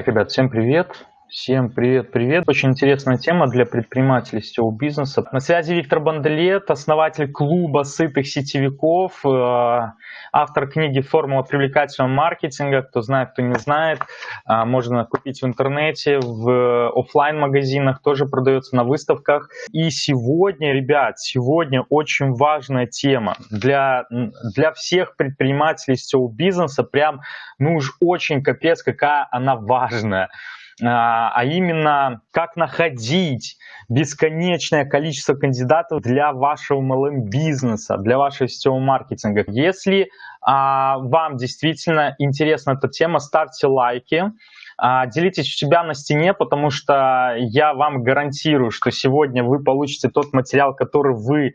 Так, ребят, всем привет. Всем привет-привет. Очень интересная тема для предпринимателей сетевого бизнеса. На связи Виктор Банделет, основатель клуба сытых сетевиков, э, автор книги «Формула привлекательного маркетинга». Кто знает, кто не знает, э, можно купить в интернете, в офлайн магазинах тоже продается на выставках. И сегодня, ребят, сегодня очень важная тема для, для всех предпринимателей сетевого бизнеса. Прям, ну уж очень капец, какая она важная. А, а именно как находить бесконечное количество кандидатов для вашего MLM-бизнеса, для вашего сетевого маркетинга. Если а, вам действительно интересна эта тема, ставьте лайки, а, делитесь у себя на стене, потому что я вам гарантирую, что сегодня вы получите тот материал, который вы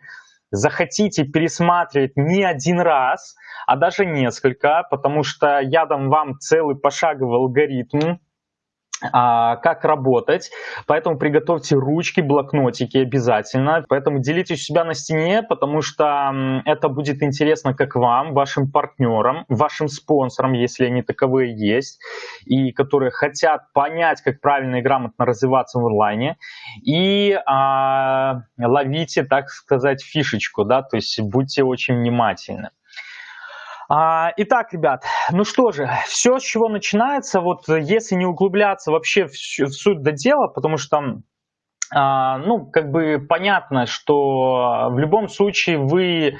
захотите пересматривать не один раз, а даже несколько, потому что я дам вам целый пошаговый алгоритм, как работать, поэтому приготовьте ручки, блокнотики обязательно, поэтому делитесь у себя на стене, потому что это будет интересно как вам, вашим партнерам, вашим спонсорам, если они таковые есть, и которые хотят понять, как правильно и грамотно развиваться в онлайне, и а, ловите, так сказать, фишечку, да, то есть будьте очень внимательны. А, итак, ребят, ну что же, все, с чего начинается, вот если не углубляться вообще в, в суть до дела, потому что а, ну, как бы понятно, что в любом случае вы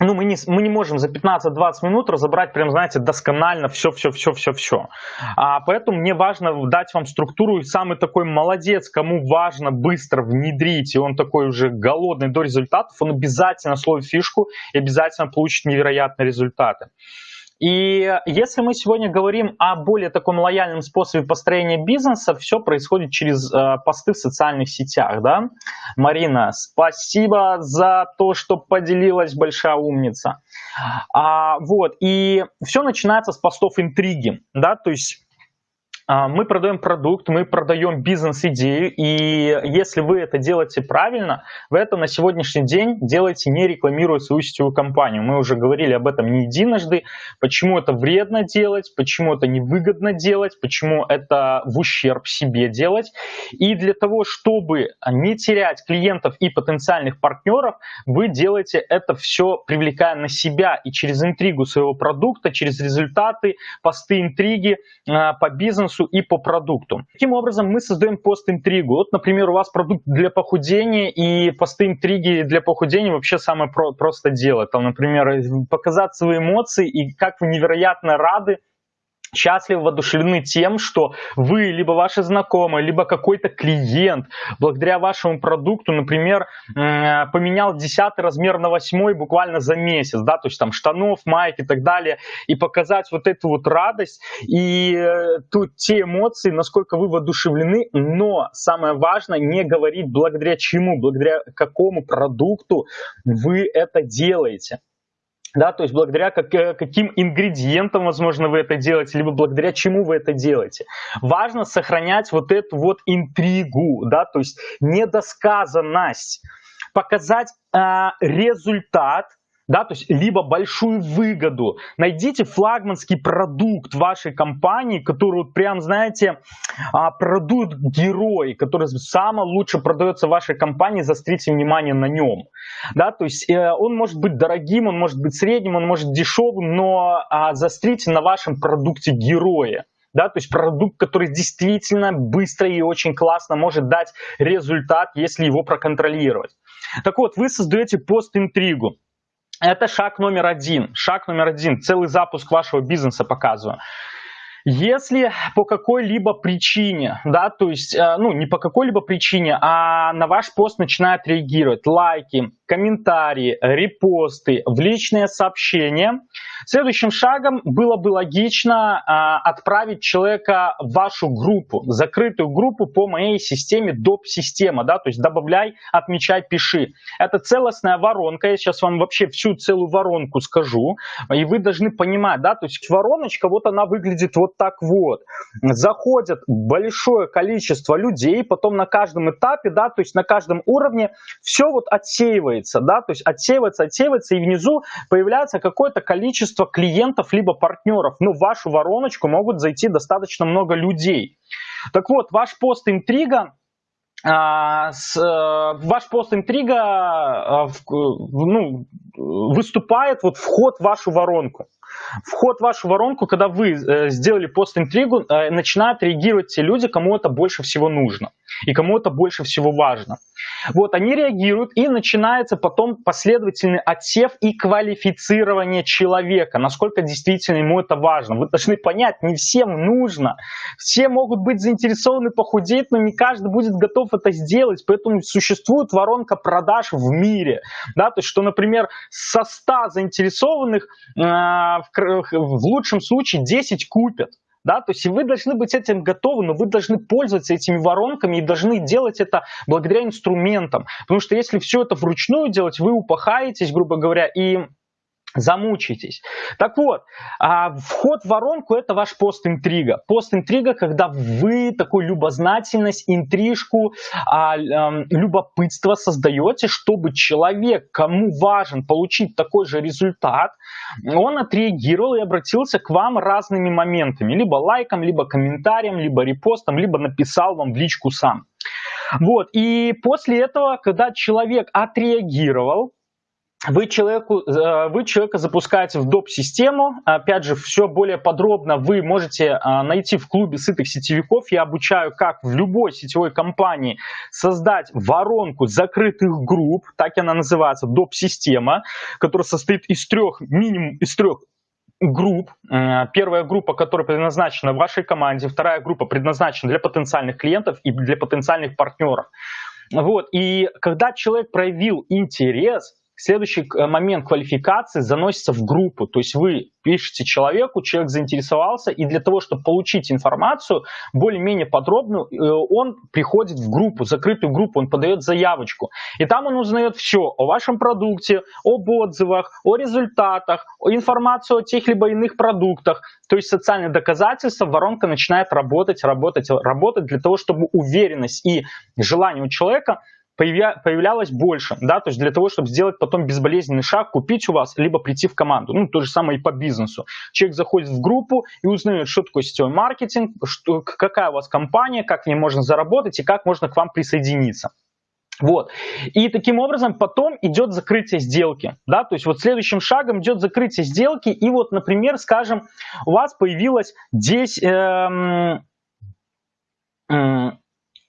ну, мы не, мы не можем за 15-20 минут разобрать, прям, знаете, досконально все-все-все-все-все. А, поэтому мне важно дать вам структуру, и самый такой молодец, кому важно быстро внедрить, и он такой уже голодный до результатов, он обязательно словит фишку и обязательно получит невероятные результаты. И если мы сегодня говорим о более таком лояльном способе построения бизнеса, все происходит через э, посты в социальных сетях, да? Марина, спасибо за то, что поделилась, большая умница. А, вот, и все начинается с постов интриги, да, то есть мы продаем продукт, мы продаем бизнес-идею, и если вы это делаете правильно, вы это на сегодняшний день делаете, не рекламируя свою сетевую компанию. Мы уже говорили об этом не единожды, почему это вредно делать, почему это невыгодно делать, почему это в ущерб себе делать. И для того, чтобы не терять клиентов и потенциальных партнеров, вы делаете это все, привлекая на себя и через интригу своего продукта, через результаты, посты интриги а, по бизнесу, бизнесу и по продукту. Таким образом, мы создаем пост-интригу. Вот, например, у вас продукт для похудения и посты интриги для похудения вообще самое про просто дело. Там, например, показать свои эмоции и как вы невероятно рады счастливы, воодушевлены тем, что вы, либо ваши знакомые, либо какой-то клиент, благодаря вашему продукту, например, поменял 10 размер на 8 буквально за месяц, да, то есть там штанов, майк и так далее, и показать вот эту вот радость и э, тут те эмоции, насколько вы воодушевлены, но самое важное, не говорить благодаря чему, благодаря какому продукту вы это делаете да, то есть благодаря как, э, каким ингредиентам, возможно, вы это делаете, либо благодаря чему вы это делаете. Важно сохранять вот эту вот интригу, да, то есть недосказанность, показать э, результат, да, то есть либо большую выгоду. Найдите флагманский продукт вашей компании, который вот прям, знаете, а, продукт герой, который самое лучше продается в вашей компании, застрите внимание на нем. Да, то есть э, он может быть дорогим, он может быть средним, он может дешевым, но а, застрите на вашем продукте героя да, то есть продукт, который действительно быстро и очень классно может дать результат, если его проконтролировать. Так вот, вы создаете пост-интригу. Это шаг номер один. Шаг номер один. Целый запуск вашего бизнеса показываю. Если по какой-либо причине, да, то есть, э, ну, не по какой-либо причине, а на ваш пост начинают реагировать лайки, комментарии, репосты, в личные сообщения, следующим шагом было бы логично а, отправить человека в вашу группу, закрытую группу по моей системе доп-система, да, то есть добавляй, отмечай, пиши. Это целостная воронка, я сейчас вам вообще всю целую воронку скажу, и вы должны понимать, да, то есть вороночка, вот она выглядит вот так вот. Заходят большое количество людей, потом на каждом этапе, да, то есть на каждом уровне все вот отсеивается, да, то есть отсеивается, отсеивается, и внизу появляется какое-то количество клиентов либо партнеров. Ну, в вашу вороночку могут зайти достаточно много людей. Так вот, ваш пост интрига а, с, э, ваш пост интрига э, ну, выступает вот вход в вашу воронку. Вход в вашу воронку, когда вы э, сделали пост-интригу, э, начинают реагировать те люди, кому это больше всего нужно и кому это больше всего важно. Вот, они реагируют, и начинается потом последовательный отсев и квалифицирование человека, насколько действительно ему это важно. Вы должны понять, не всем нужно. Все могут быть заинтересованы похудеть, но не каждый будет готов это сделать, поэтому существует воронка продаж в мире. Да, то есть, что, например, со 100 заинтересованных э, в лучшем случае 10 купят. Да, то есть вы должны быть этим готовы, но вы должны пользоваться этими воронками и должны делать это благодаря инструментам. Потому что если все это вручную делать, вы упахаетесь, грубо говоря, и замучитесь. Так вот, а, вход в воронку это ваш пост-интрига. Пост-интрига, когда вы такую любознательность, интрижку, а, любопытство создаете, чтобы человек, кому важен получить такой же результат, он отреагировал и обратился к вам разными моментами. Либо лайком, либо комментарием, либо репостом, либо написал вам в личку сам. Вот, и после этого, когда человек отреагировал, вы, человеку, э, вы человека запускаете в доп-систему. Опять же, все более подробно вы можете э, найти в клубе сытых сетевиков. Я обучаю, как в любой сетевой компании создать воронку закрытых групп, так она называется, доп-система, которая состоит из трех, минимум из трех групп. Э, первая группа, которая предназначена вашей команде, вторая группа предназначена для потенциальных клиентов и для потенциальных партнеров. Вот. И когда человек проявил интерес, Следующий э, момент квалификации заносится в группу, то есть вы пишете человеку, человек заинтересовался, и для того, чтобы получить информацию более-менее подробную, э, он приходит в группу, закрытую группу, он подает заявочку. И там он узнает все о вашем продукте, об отзывах, о результатах, информацию о тех либо иных продуктах. То есть социальные доказательства, воронка начинает работать, работать, работать для того, чтобы уверенность и желание у человека – появлялось больше, да, то есть для того, чтобы сделать потом безболезненный шаг, купить у вас, либо прийти в команду. Ну, то же самое и по бизнесу. Человек заходит в группу и узнает, что такое сетевой маркетинг, что, какая у вас компания, как в ней можно заработать и как можно к вам присоединиться. Вот. И таким образом потом идет закрытие сделки. Да? То есть вот следующим шагом идет закрытие сделки. И вот, например, скажем, у вас появилось 10... Эм,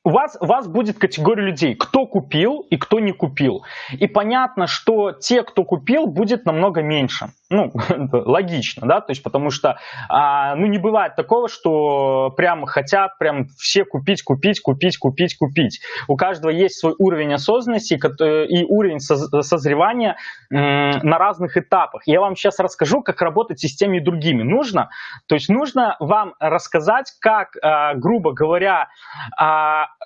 у вас, у вас будет категория людей, кто купил и кто не купил. И понятно, что те, кто купил, будет намного меньше. Ну, логично, да, то есть потому что, а, ну, не бывает такого, что прям хотят прям все купить, купить, купить, купить, купить. У каждого есть свой уровень осознанности и уровень созревания на разных этапах. Я вам сейчас расскажу, как работать с теми и другими. Нужно, то есть нужно вам рассказать, как, а, грубо говоря,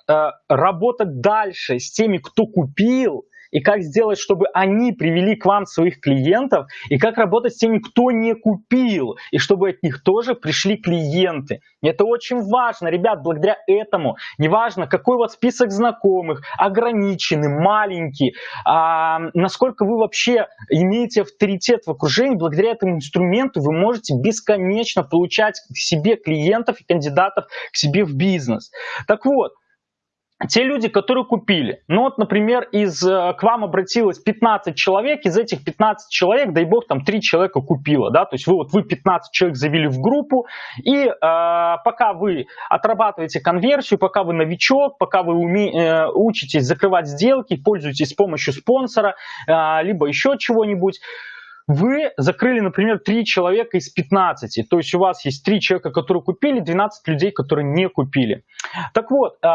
Э, работать дальше с теми, кто купил, и как сделать, чтобы они привели к вам своих клиентов, и как работать с теми, кто не купил, и чтобы от них тоже пришли клиенты. Это очень важно, ребят, благодаря этому, неважно, какой у вас список знакомых, ограниченный, маленький, а, насколько вы вообще имеете авторитет в окружении, благодаря этому инструменту вы можете бесконечно получать к себе клиентов и кандидатов к себе в бизнес. Так вот, те люди, которые купили. Ну вот, например, из, э, к вам обратилось 15 человек, из этих 15 человек, дай бог, там 3 человека купило, да, то есть вы вот вы 15 человек завели в группу, и э, пока вы отрабатываете конверсию, пока вы новичок, пока вы уме, э, учитесь закрывать сделки, пользуетесь с помощью спонсора, э, либо еще чего-нибудь, вы закрыли, например, 3 человека из 15, то есть у вас есть 3 человека, которые купили, 12 людей, которые не купили. Так вот, э,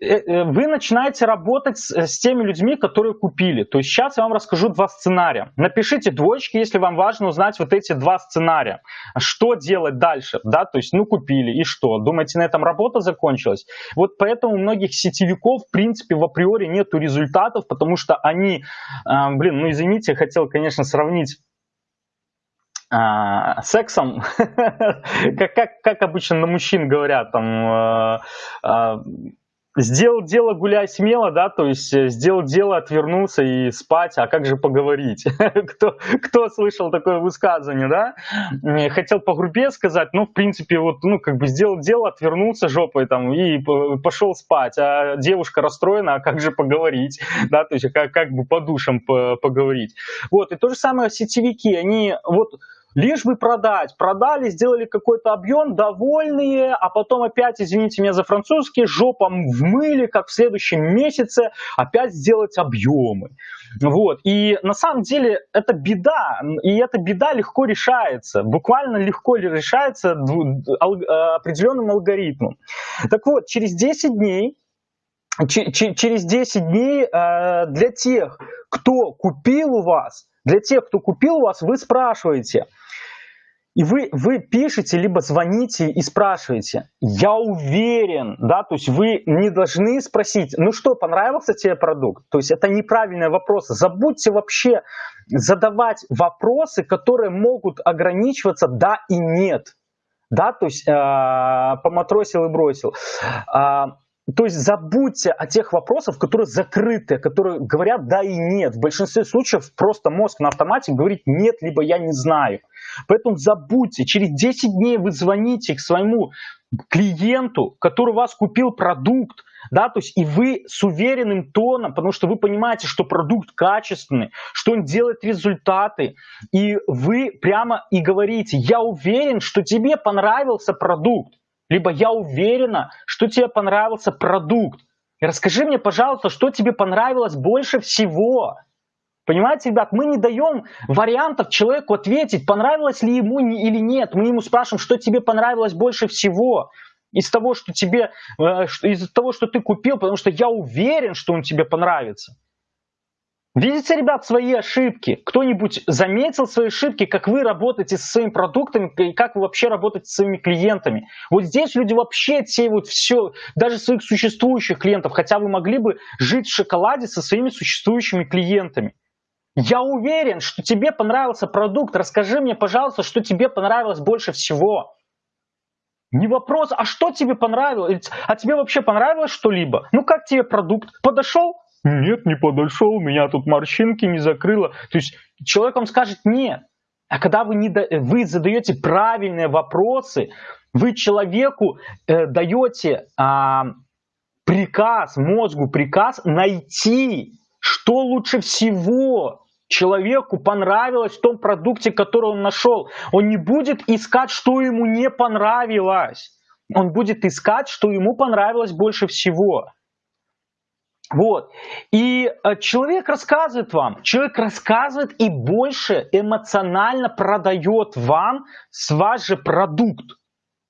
вы начинаете работать с, с теми людьми, которые купили. То есть сейчас я вам расскажу два сценария. Напишите двоечки, если вам важно узнать вот эти два сценария. Что делать дальше? Да, то есть, ну, купили, и что? Думаете, на этом работа закончилась? Вот поэтому у многих сетевиков, в принципе, в априори нету результатов, потому что они, э, блин, ну, извините, я хотел, конечно, сравнить а, сексом, как, как, как обычно на мужчин говорят, там, а, а, сделал дело, гуляй смело, да, то есть э, сделал дело, отвернулся и спать, а как же поговорить? кто, кто слышал такое высказывание, да? Хотел погрубее сказать, ну, в принципе, вот, ну, как бы сделал дело, отвернулся жопой там и пошел спать, а девушка расстроена, а как же поговорить, да, то есть как, как бы по душам поговорить. Вот, и то же самое сетевики, они вот лишь бы продать. Продали, сделали какой-то объем, довольные, а потом опять, извините меня за французский, жопом вмыли, как в следующем месяце, опять сделать объемы. Вот. И на самом деле это беда, и эта беда легко решается, буквально легко решается определенным алгоритмом. Так вот, через 10 дней через 10 дней э, для тех, кто купил у вас, для тех, кто купил у вас, вы спрашиваете, и вы, вы пишете, либо звоните и спрашиваете. Я уверен, да, то есть вы не должны спросить, ну что, понравился тебе продукт? То есть это неправильный вопрос. Забудьте вообще задавать вопросы, которые могут ограничиваться да и нет. Да, то есть э, поматросил и бросил. Э, то есть забудьте о тех вопросах, которые закрыты, которые говорят да и нет. В большинстве случаев просто мозг на автомате говорит нет, либо я не знаю. Поэтому забудьте, через 10 дней вы звоните к своему клиенту, который у вас купил продукт, да, то есть и вы с уверенным тоном, потому что вы понимаете, что продукт качественный, что он делает результаты, и вы прямо и говорите, я уверен, что тебе понравился продукт, либо я уверена, что тебе понравился продукт. Расскажи мне, пожалуйста, что тебе понравилось больше всего. Понимаете, ребят, мы не даем вариантов человеку ответить, понравилось ли ему или нет. Мы ему спрашиваем, что тебе понравилось больше всего из того, что тебе, э, из того, что ты купил, потому что я уверен, что он тебе понравится. Видите, ребят, свои ошибки? Кто-нибудь заметил свои ошибки, как вы работаете со своими продуктами и как вы вообще работаете со своими клиентами? Вот здесь люди вообще отсеивают все, даже своих существующих клиентов, хотя вы могли бы жить в шоколаде со своими существующими клиентами. Я уверен, что тебе понравился продукт. Расскажи мне, пожалуйста, что тебе понравилось больше всего. Не вопрос, а что тебе понравилось? А тебе вообще понравилось что-либо? Ну как тебе продукт? Подошел? Нет, не подошел, меня тут морщинки не закрыло. То есть человек вам скажет нет. А когда вы, не, вы задаете правильные вопросы, вы человеку э, даете э, приказ, мозгу приказ найти, что лучше всего человеку понравилось в том продукте, который он нашел. Он не будет искать, что ему не понравилось. Он будет искать, что ему понравилось больше всего. Вот. И э, человек рассказывает вам, человек рассказывает и больше эмоционально продает вам ваш же продукт.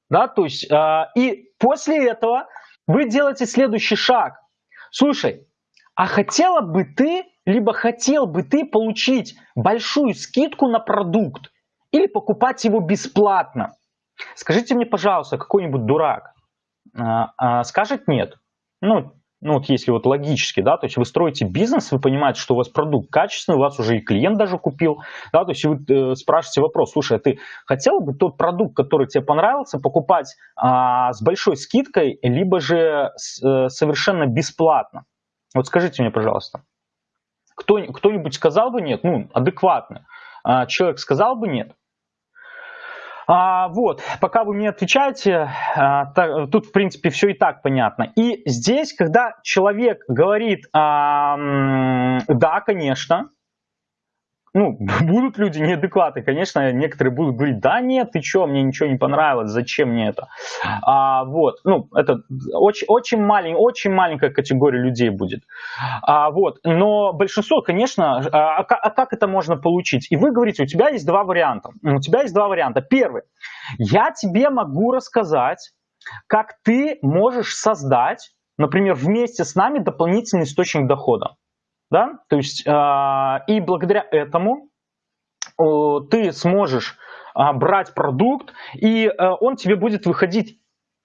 Да, то есть, э, и после этого вы делаете следующий шаг. Слушай, а хотела бы ты, либо хотел бы ты получить большую скидку на продукт или покупать его бесплатно? Скажите мне, пожалуйста, какой-нибудь дурак э, скажет нет. Ну, ну вот если вот логически, да, то есть вы строите бизнес, вы понимаете, что у вас продукт качественный, у вас уже и клиент даже купил, да, то есть вы э, спрашиваете вопрос, слушай, а ты хотел бы тот продукт, который тебе понравился, покупать а, с большой скидкой, либо же с, а, совершенно бесплатно? Вот скажите мне, пожалуйста, кто, кто-нибудь сказал бы нет? Ну, адекватно. А, человек сказал бы нет? А, вот, пока вы мне отвечаете, а, так, тут, в принципе, все и так понятно. И здесь, когда человек говорит, а, да, конечно, ну, будут люди неадекваты, конечно, некоторые будут говорить, да нет, ты что, мне ничего не понравилось, зачем мне это? А, вот, ну, это очень, очень, малень, очень маленькая категория людей будет. А, вот, но большинство, конечно, а, а, а как это можно получить? И вы говорите, у тебя есть два варианта. У тебя есть два варианта. Первый, я тебе могу рассказать, как ты можешь создать, например, вместе с нами дополнительный источник дохода да, то есть э, и благодаря этому э, ты сможешь э, брать продукт, и э, он тебе будет выходить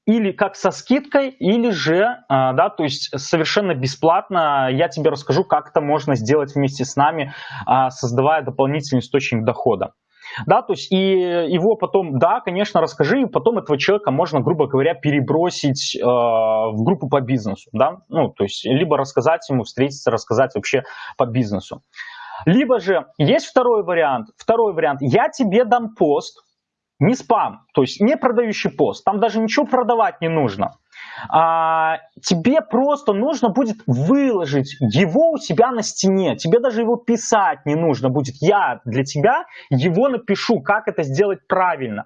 или как со скидкой, или же, э, да, то есть совершенно бесплатно. Я тебе расскажу, как это можно сделать вместе с нами, создавая дополнительный источник дохода. Да, то есть и его потом, да, конечно, расскажи, и потом этого человека можно, грубо говоря, перебросить э, в группу по бизнесу, да, ну, то есть либо рассказать ему, встретиться, рассказать вообще по бизнесу. Либо же есть второй вариант, второй вариант, я тебе дам пост, не спам, то есть не продающий пост, там даже ничего продавать не нужно. А, тебе просто нужно будет выложить его у себя на стене, тебе даже его писать не нужно будет. Я для тебя его напишу, как это сделать правильно.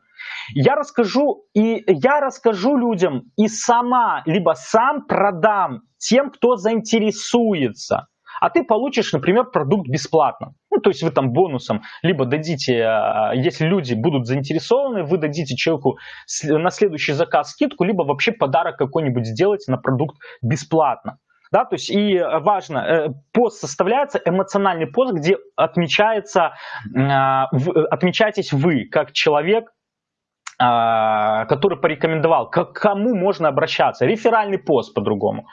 Я расскажу, и я расскажу людям и сама, либо сам продам тем, кто заинтересуется а ты получишь, например, продукт бесплатно. Ну, то есть вы там бонусом либо дадите, а, если люди будут заинтересованы, вы дадите человеку на следующий заказ скидку, либо вообще подарок какой-нибудь сделаете на продукт бесплатно. Да, то есть и важно, э, пост составляется, эмоциональный пост, где отмечается, а, отмечаетесь вы как человек, который порекомендовал, к кому можно обращаться, реферальный пост по-другому.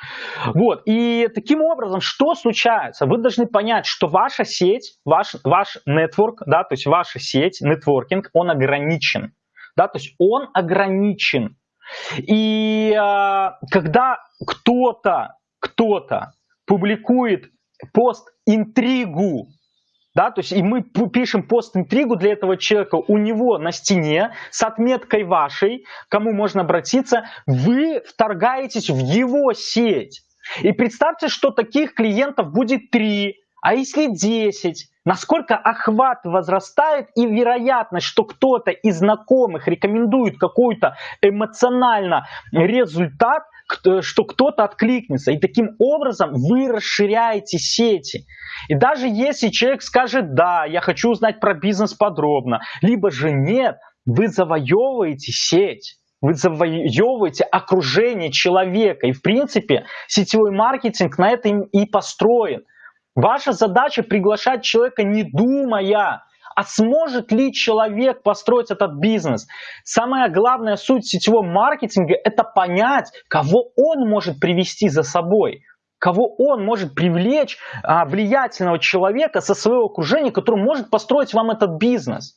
Вот, и таким образом, что случается? Вы должны понять, что ваша сеть, ваш, ваш network, да, то есть ваша сеть, нетворкинг, он ограничен, да, то есть он ограничен. И а, когда кто-то, кто-то публикует пост интригу да, то есть и мы пишем пост-интригу для этого человека у него на стене с отметкой вашей, кому можно обратиться, вы вторгаетесь в его сеть. И представьте, что таких клиентов будет 3, а если 10, насколько охват возрастает и вероятность, что кто-то из знакомых рекомендует какой-то эмоционально результат, что кто-то откликнется. И таким образом вы расширяете сети. И даже если человек скажет, да, я хочу узнать про бизнес подробно, либо же нет, вы завоевываете сеть. Вы завоевываете окружение человека. И в принципе сетевой маркетинг на этом и построен. Ваша задача приглашать человека не думая, а сможет ли человек построить этот бизнес? Самая главная суть сетевого маркетинга – это понять, кого он может привести за собой кого он может привлечь а, влиятельного человека со своего окружения, который может построить вам этот бизнес.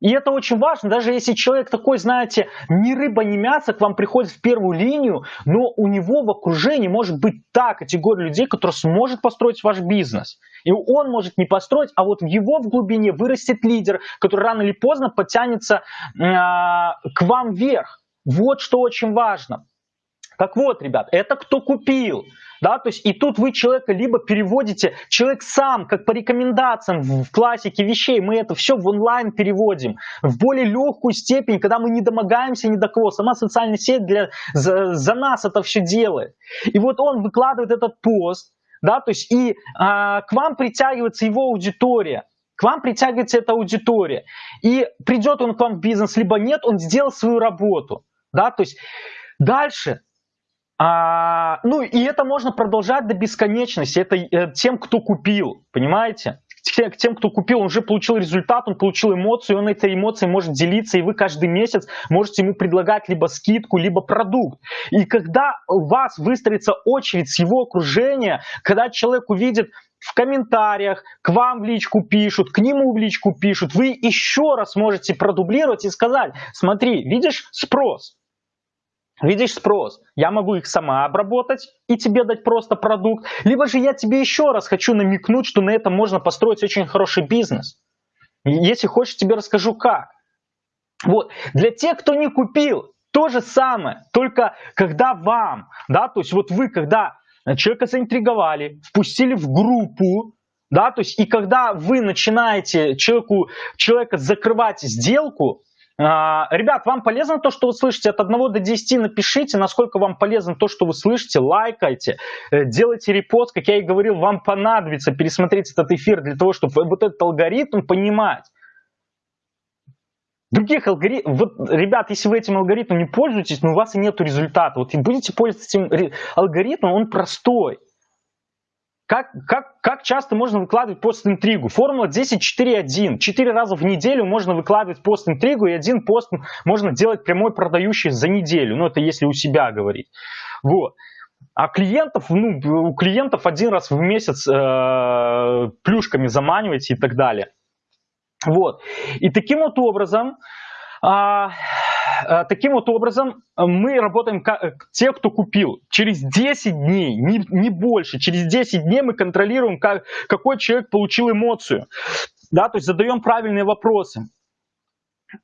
И это очень важно, даже если человек такой, знаете, ни рыба, ни мясо к вам приходит в первую линию, но у него в окружении может быть та категория людей, которая сможет построить ваш бизнес. И он может не построить, а вот в его в глубине вырастет лидер, который рано или поздно подтянется э, к вам вверх. Вот что очень важно. Так вот, ребят, это кто купил. Да, то есть и тут вы человека либо переводите, человек сам, как по рекомендациям в классике вещей, мы это все в онлайн переводим в более легкую степень, когда мы не домогаемся ни до кого. Сама социальная сеть для, за, за нас это все делает. И вот он выкладывает этот пост, да, то есть и а, к вам притягивается его аудитория. К вам притягивается эта аудитория. И придет он к вам в бизнес, либо нет, он сделал свою работу. Да, то есть дальше а, ну и это можно продолжать до бесконечности. Это э, тем, кто купил, понимаете? К тем, кто купил, он уже получил результат, он получил эмоцию, он этой эмоцией может делиться, и вы каждый месяц можете ему предлагать либо скидку, либо продукт. И когда у вас выстроится очередь с его окружения, когда человек увидит в комментариях, к вам в личку пишут, к нему в личку пишут, вы еще раз можете продублировать и сказать, смотри, видишь спрос, Видишь спрос, я могу их сама обработать и тебе дать просто продукт, либо же я тебе еще раз хочу намекнуть, что на этом можно построить очень хороший бизнес. Если хочешь, тебе расскажу как. Вот, для тех, кто не купил, то же самое, только когда вам, да, то есть вот вы, когда человека заинтриговали, впустили в группу, да, то есть и когда вы начинаете человеку, человека закрывать сделку, ребят, вам полезно то, что вы слышите? От 1 до 10 напишите, насколько вам полезно то, что вы слышите, лайкайте, э, делайте репост, как я и говорил, вам понадобится пересмотреть этот эфир для того, чтобы вот этот алгоритм понимать. Других алгоритмов, вот, ребят, если вы этим алгоритмом не пользуетесь, но у вас и нет результата, вот и будете пользоваться этим алгоритмом, он простой. Как, как, как часто можно выкладывать пост-интригу? Формула 10-4-1. Четыре раза в неделю можно выкладывать пост-интригу, и один пост можно делать прямой продающий за неделю. Ну, это если у себя говорить. Вот. А клиентов, ну, у клиентов один раз в месяц э, плюшками заманиваете и так далее. Вот. И таким вот образом, а, таким вот образом мы работаем как, те, кто купил. Через 10 дней, не, не больше, через 10 дней мы контролируем, как, какой человек получил эмоцию. Да, то есть задаем правильные вопросы.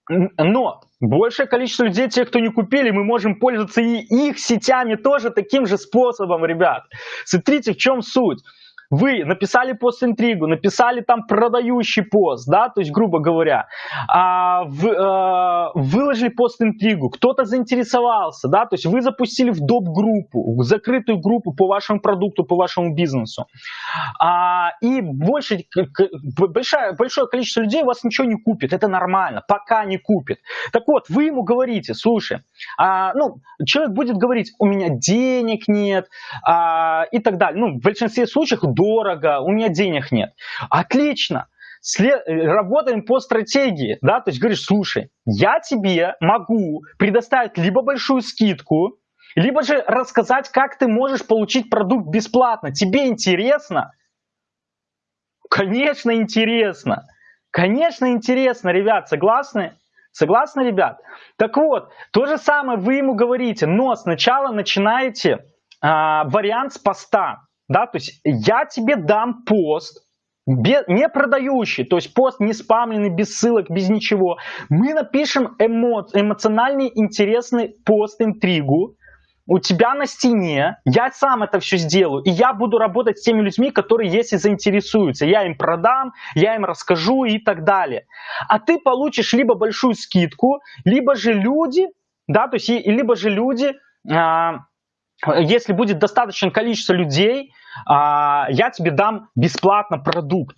Но большее количество людей, те, кто не купили, мы можем пользоваться и их сетями тоже таким же способом, ребят. Смотрите, в чем суть. Вы написали пост-интригу, написали там продающий пост, да, то есть, грубо говоря, а, в, а, выложили пост-интригу, кто-то заинтересовался, да, то есть вы запустили в доп-группу, в закрытую группу по вашему продукту, по вашему бизнесу. А, и больше, большое, большое количество людей у вас ничего не купит, это нормально, пока не купит. Так вот, вы ему говорите, слушай, а, ну, человек будет говорить, у меня денег нет, а, и так далее. Ну, в большинстве случаев дорого, у меня денег нет. Отлично. След... Работаем по стратегии, да, то есть говоришь, слушай, я тебе могу предоставить либо большую скидку, либо же рассказать, как ты можешь получить продукт бесплатно. Тебе интересно? Конечно, интересно. Конечно, интересно, ребят, согласны? Согласны, ребят? Так вот, то же самое вы ему говорите, но сначала начинаете а, вариант с поста. Да, то есть я тебе дам пост, не продающий, то есть пост не спамленный, без ссылок, без ничего. Мы напишем эмо, эмоциональный, интересный пост, интригу, у тебя на стене, я сам это все сделаю, и я буду работать с теми людьми, которые если заинтересуются. Я им продам, я им расскажу и так далее. А ты получишь либо большую скидку, либо же люди, да, то есть либо же люди, а, если будет достаточное количество людей, а, я тебе дам бесплатно продукт.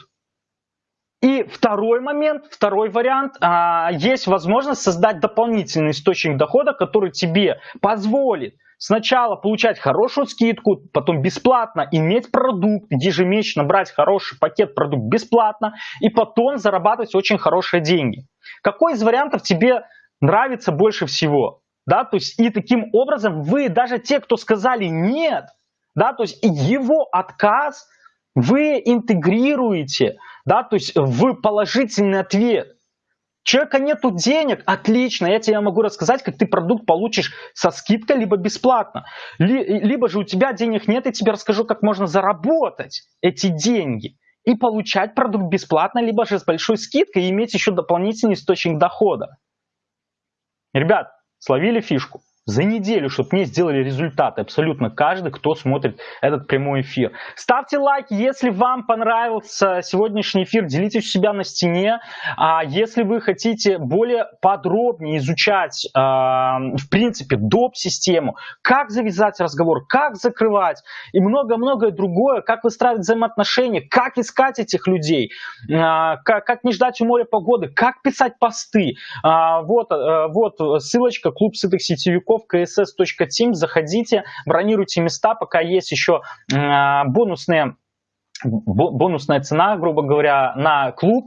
И второй момент, второй вариант, а, есть возможность создать дополнительный источник дохода, который тебе позволит сначала получать хорошую скидку, потом бесплатно иметь продукт, ежемесячно брать хороший пакет продукт бесплатно и потом зарабатывать очень хорошие деньги. Какой из вариантов тебе нравится больше всего? Да, то есть и таким образом вы, даже те, кто сказали нет, да, то есть его отказ вы интегрируете, да, то есть в положительный ответ. Человека нету денег, отлично, я тебе могу рассказать, как ты продукт получишь со скидкой, либо бесплатно. Либо же у тебя денег нет, я тебе расскажу, как можно заработать эти деньги и получать продукт бесплатно, либо же с большой скидкой и иметь еще дополнительный источник дохода. Ребят, словили фишку за неделю, чтобы мне сделали результаты абсолютно каждый, кто смотрит этот прямой эфир. Ставьте лайк, если вам понравился сегодняшний эфир, делитесь у себя на стене. А если вы хотите более подробнее изучать, а, в принципе, доп-систему, как завязать разговор, как закрывать и много-многое другое, как выстраивать взаимоотношения, как искать этих людей, а, как, как не ждать у моря погоды, как писать посты. А, вот, вот ссылочка, клуб сытых сетевиков в kss.team, заходите, бронируйте места, пока есть еще бонусные бонусная цена, грубо говоря, на клуб,